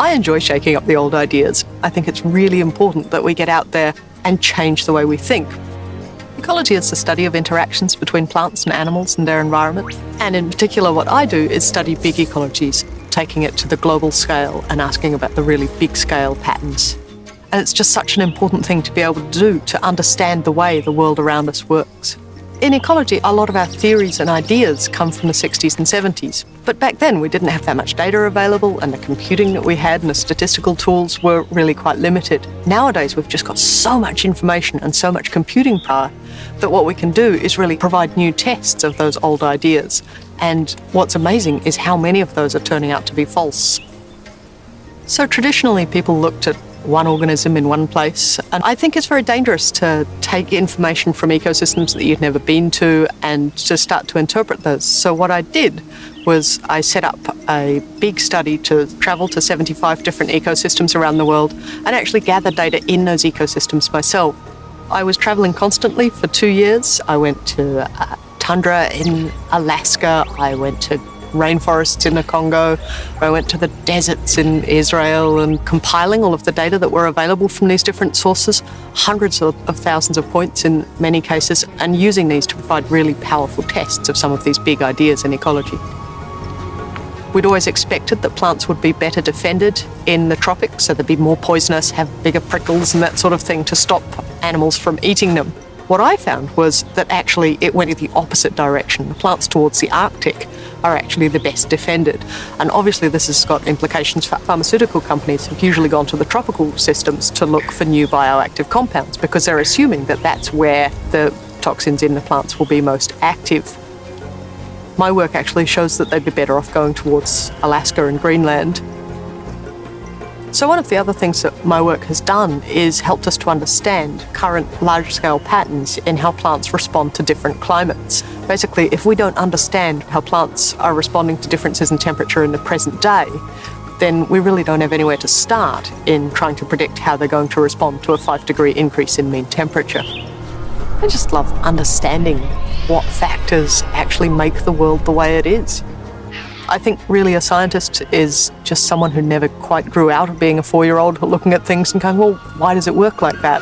I enjoy shaking up the old ideas. I think it's really important that we get out there and change the way we think. Ecology is the study of interactions between plants and animals and their environment. And in particular, what I do is study big ecologies, taking it to the global scale and asking about the really big scale patterns. And it's just such an important thing to be able to do to understand the way the world around us works. In ecology, a lot of our theories and ideas come from the 60s and 70s. But back then, we didn't have that much data available, and the computing that we had and the statistical tools were really quite limited. Nowadays, we've just got so much information and so much computing power that what we can do is really provide new tests of those old ideas. And what's amazing is how many of those are turning out to be false. So traditionally, people looked at one organism in one place. And I think it's very dangerous to take information from ecosystems that you've never been to and to start to interpret those. So what I did was I set up a big study to travel to 75 different ecosystems around the world and actually gather data in those ecosystems myself. I was traveling constantly for two years. I went to uh, tundra in Alaska. I went to rainforests in the Congo. I went to the deserts in Israel and compiling all of the data that were available from these different sources, hundreds of, of thousands of points in many cases, and using these to provide really powerful tests of some of these big ideas in ecology. We'd always expected that plants would be better defended in the tropics, so they'd be more poisonous, have bigger prickles and that sort of thing to stop animals from eating them. What I found was that actually it went in the opposite direction. The plants towards the Arctic are actually the best defended. And obviously this has got implications for pharmaceutical companies who've usually gone to the tropical systems to look for new bioactive compounds because they're assuming that that's where the toxins in the plants will be most active. My work actually shows that they'd be better off going towards Alaska and Greenland so one of the other things that my work has done is helped us to understand current large-scale patterns in how plants respond to different climates. Basically, if we don't understand how plants are responding to differences in temperature in the present day, then we really don't have anywhere to start in trying to predict how they're going to respond to a five degree increase in mean temperature. I just love understanding what factors actually make the world the way it is. I think really a scientist is just someone who never quite grew out of being a four-year-old looking at things and going, well, why does it work like that?